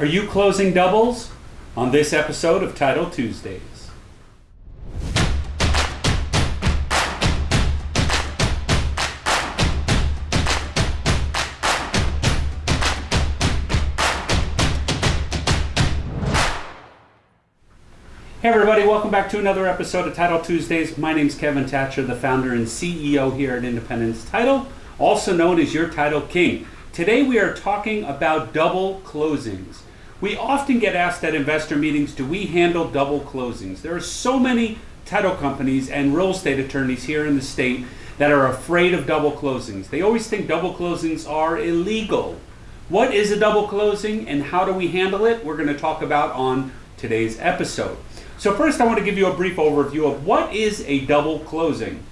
Are you closing doubles? On this episode of Title Tuesdays. Hey everybody, welcome back to another episode of Title Tuesdays. My name is Kevin Thatcher, the founder and CEO here at Independence Title, also known as your Title King. Today we are talking about double closings. We often get asked at investor meetings, do we handle double closings? There are so many title companies and real estate attorneys here in the state that are afraid of double closings. They always think double closings are illegal. What is a double closing and how do we handle it? We're going to talk about on today's episode. So first I want to give you a brief overview of what is a double closing.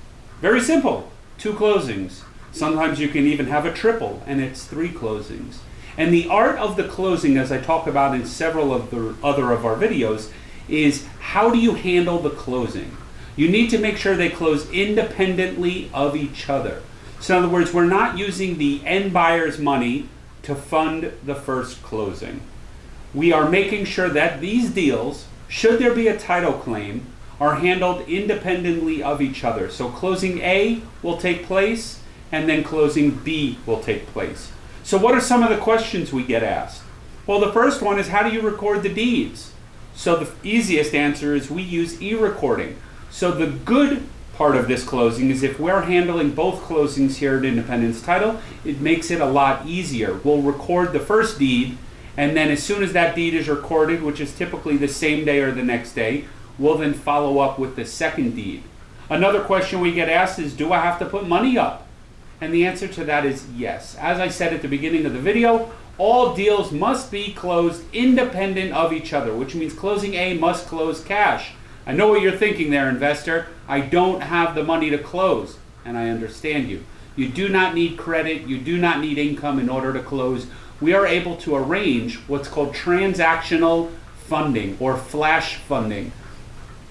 Very simple, two closings. Sometimes you can even have a triple and it's three closings. And the art of the closing, as I talk about in several of the other of our videos, is how do you handle the closing? You need to make sure they close independently of each other. So in other words, we're not using the end buyer's money to fund the first closing. We are making sure that these deals should there be a title claim, are handled independently of each other. So closing A will take place and then closing B will take place. So what are some of the questions we get asked? Well, the first one is how do you record the deeds? So the easiest answer is we use e-recording. So the good part of this closing is if we're handling both closings here at Independence Title, it makes it a lot easier. We'll record the first deed and then as soon as that deed is recorded, which is typically the same day or the next day, we'll then follow up with the second deed. Another question we get asked is, do I have to put money up? And the answer to that is yes. As I said at the beginning of the video, all deals must be closed independent of each other, which means closing A must close cash. I know what you're thinking there, investor. I don't have the money to close, and I understand you. You do not need credit, you do not need income in order to close we are able to arrange what's called transactional funding or flash funding.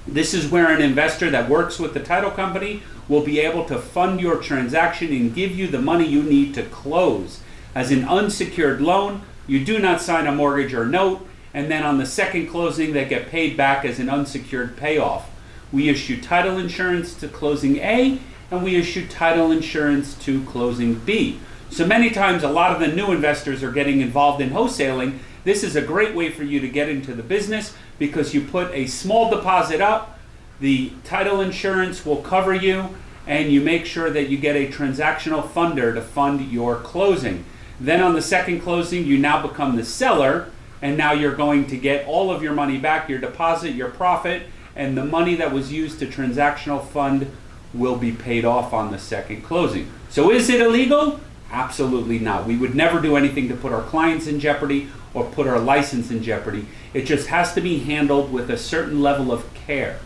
This is where an investor that works with the title company will be able to fund your transaction and give you the money you need to close. As an unsecured loan, you do not sign a mortgage or note, and then on the second closing, they get paid back as an unsecured payoff. We issue title insurance to closing A, and we issue title insurance to closing B. So many times a lot of the new investors are getting involved in wholesaling. This is a great way for you to get into the business because you put a small deposit up, the title insurance will cover you, and you make sure that you get a transactional funder to fund your closing. Then on the second closing, you now become the seller, and now you're going to get all of your money back, your deposit, your profit, and the money that was used to transactional fund will be paid off on the second closing. So is it illegal? Absolutely not. We would never do anything to put our clients in jeopardy or put our license in jeopardy. It just has to be handled with a certain level of care.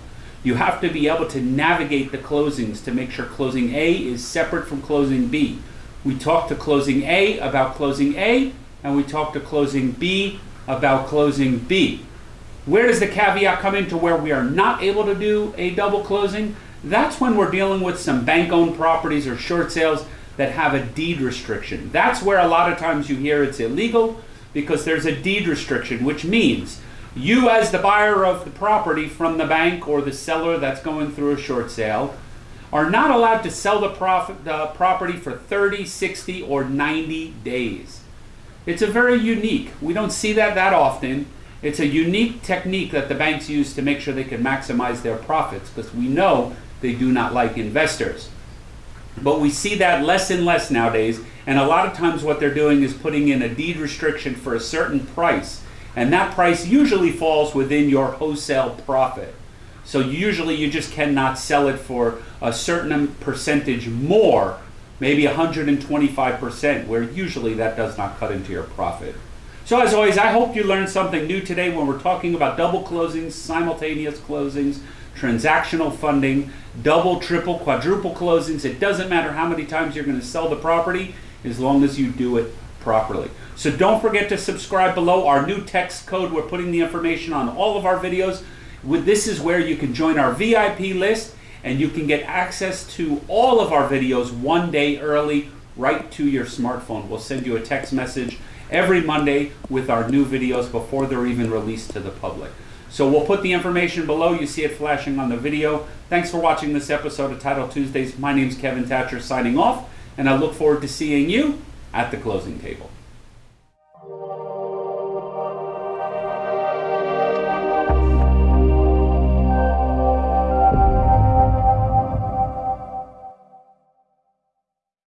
You have to be able to navigate the closings to make sure closing A is separate from closing B. We talk to closing A about closing A, and we talk to closing B about closing B. Where does the caveat come into where we are not able to do a double closing? That's when we're dealing with some bank-owned properties or short sales that have a deed restriction. That's where a lot of times you hear it's illegal because there's a deed restriction, which means you as the buyer of the property from the bank or the seller that's going through a short sale are not allowed to sell the, profit, the property for 30, 60, or 90 days. It's a very unique, we don't see that that often. It's a unique technique that the banks use to make sure they can maximize their profits because we know they do not like investors. But we see that less and less nowadays. And a lot of times what they're doing is putting in a deed restriction for a certain price. And that price usually falls within your wholesale profit. So usually you just cannot sell it for a certain percentage more, maybe 125%, where usually that does not cut into your profit. So as always, I hope you learned something new today when we're talking about double closings, simultaneous closings, transactional funding, double, triple, quadruple closings. It doesn't matter how many times you're going to sell the property as long as you do it properly. So don't forget to subscribe below our new text code. We're putting the information on all of our videos. This is where you can join our VIP list and you can get access to all of our videos one day early right to your smartphone. We'll send you a text message every Monday with our new videos before they're even released to the public. So we'll put the information below. You see it flashing on the video. Thanks for watching this episode of Title Tuesdays. My name's Kevin Thatcher signing off, and I look forward to seeing you at the closing table.